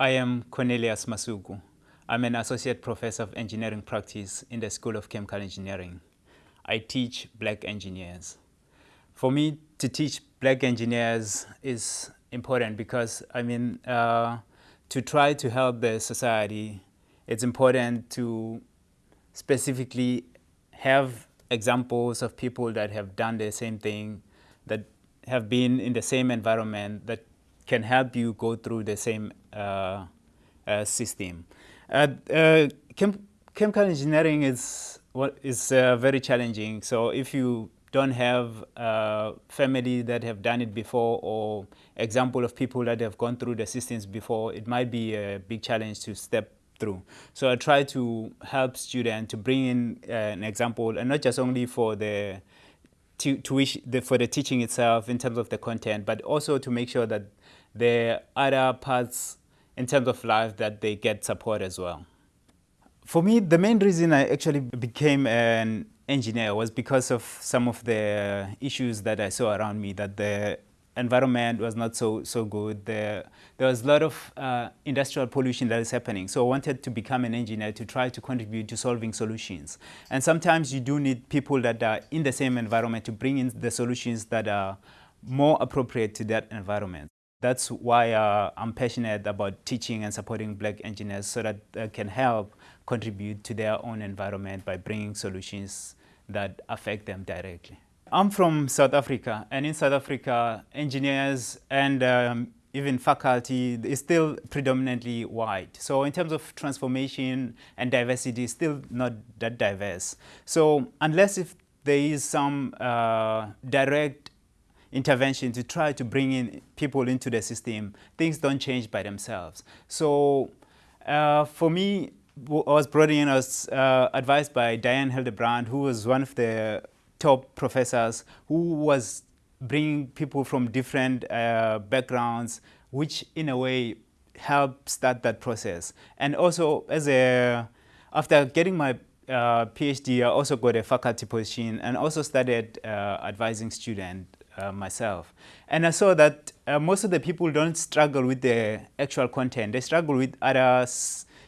I am Cornelius Masuku. I'm an associate professor of engineering practice in the School of Chemical Engineering. I teach black engineers. For me, to teach black engineers is important because, I mean, uh, to try to help the society, it's important to specifically have examples of people that have done the same thing, that have been in the same environment, that can help you go through the same uh, uh, system. Uh, uh, chem chemical engineering is, what is uh, very challenging. So if you don't have a family that have done it before or example of people that have gone through the systems before, it might be a big challenge to step through. So I try to help students to bring in uh, an example, and not just only for the, to, to the, for the teaching itself in terms of the content, but also to make sure that are other parts in terms of life that they get support as well. For me, the main reason I actually became an engineer was because of some of the issues that I saw around me, that the environment was not so, so good. There, there was a lot of uh, industrial pollution that is happening. So I wanted to become an engineer to try to contribute to solving solutions. And sometimes you do need people that are in the same environment to bring in the solutions that are more appropriate to that environment. That's why uh, I'm passionate about teaching and supporting black engineers so that they can help contribute to their own environment by bringing solutions that affect them directly. I'm from South Africa, and in South Africa, engineers and um, even faculty is still predominantly white. So in terms of transformation and diversity, still not that diverse. So unless if there is some uh, direct intervention to try to bring in people into the system, things don't change by themselves. So uh, for me, I was brought in, I was uh, advised by Diane Hildebrandt, who was one of the top professors, who was bringing people from different uh, backgrounds, which in a way helped start that process. And also, as a, after getting my uh, PhD, I also got a faculty position and also started uh, advising students uh, myself. And I saw that uh, most of the people don't struggle with the actual content. They struggle with other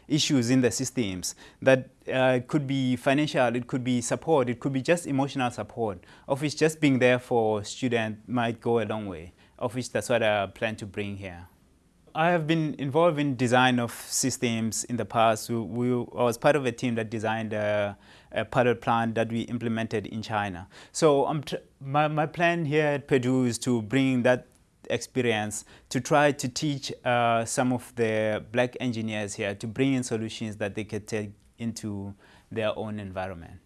issues in the systems that uh, could be financial, it could be support, it could be just emotional support, of which just being there for students might go a long way, of which that's what I plan to bring here. I have been involved in design of systems in the past. We, we, I was part of a team that designed a, a pilot plant that we implemented in China. So my, my plan here at Purdue is to bring that experience to try to teach uh, some of the black engineers here to bring in solutions that they could take into their own environment.